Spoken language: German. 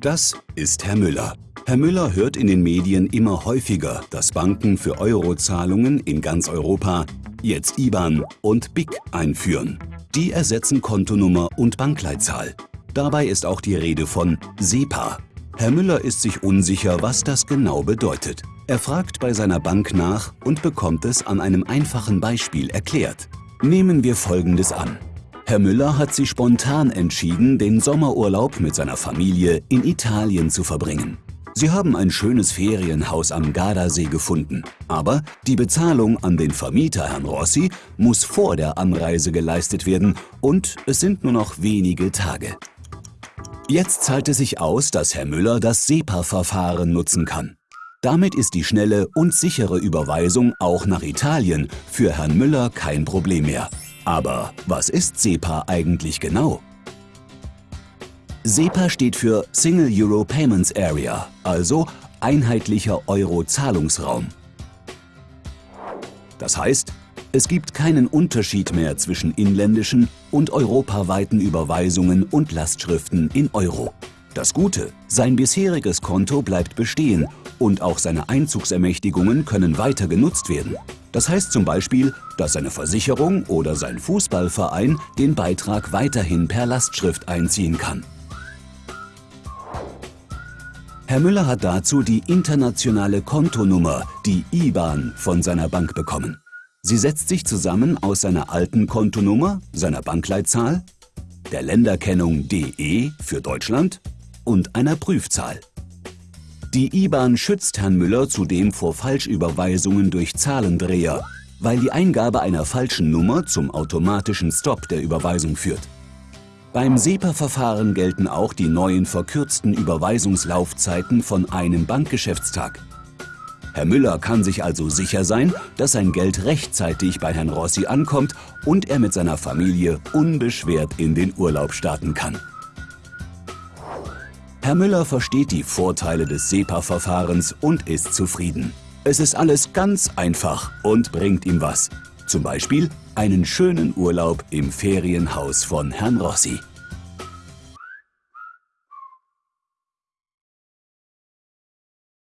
Das ist Herr Müller. Herr Müller hört in den Medien immer häufiger, dass Banken für Eurozahlungen in ganz Europa jetzt IBAN und BIC einführen. Die ersetzen Kontonummer und Bankleitzahl. Dabei ist auch die Rede von SEPA. Herr Müller ist sich unsicher, was das genau bedeutet. Er fragt bei seiner Bank nach und bekommt es an einem einfachen Beispiel erklärt. Nehmen wir Folgendes an. Herr Müller hat sich spontan entschieden, den Sommerurlaub mit seiner Familie in Italien zu verbringen. Sie haben ein schönes Ferienhaus am Gardasee gefunden. Aber die Bezahlung an den Vermieter Herrn Rossi muss vor der Anreise geleistet werden und es sind nur noch wenige Tage. Jetzt zahlt es sich aus, dass Herr Müller das SEPA-Verfahren nutzen kann. Damit ist die schnelle und sichere Überweisung auch nach Italien für Herrn Müller kein Problem mehr. Aber was ist SEPA eigentlich genau? SEPA steht für Single Euro Payments Area, also einheitlicher Euro-Zahlungsraum. Das heißt, es gibt keinen Unterschied mehr zwischen inländischen und europaweiten Überweisungen und Lastschriften in Euro. Das Gute, sein bisheriges Konto bleibt bestehen und auch seine Einzugsermächtigungen können weiter genutzt werden. Das heißt zum Beispiel, dass seine Versicherung oder sein Fußballverein den Beitrag weiterhin per Lastschrift einziehen kann. Herr Müller hat dazu die internationale Kontonummer, die IBAN, von seiner Bank bekommen. Sie setzt sich zusammen aus seiner alten Kontonummer, seiner Bankleitzahl, der Länderkennung DE für Deutschland und einer Prüfzahl. Die IBAN schützt Herrn Müller zudem vor Falschüberweisungen durch Zahlendreher, weil die Eingabe einer falschen Nummer zum automatischen Stopp der Überweisung führt. Beim SEPA-Verfahren gelten auch die neuen verkürzten Überweisungslaufzeiten von einem Bankgeschäftstag. Herr Müller kann sich also sicher sein, dass sein Geld rechtzeitig bei Herrn Rossi ankommt und er mit seiner Familie unbeschwert in den Urlaub starten kann. Herr Müller versteht die Vorteile des SEPA-Verfahrens und ist zufrieden. Es ist alles ganz einfach und bringt ihm was. Zum Beispiel einen schönen Urlaub im Ferienhaus von Herrn Rossi.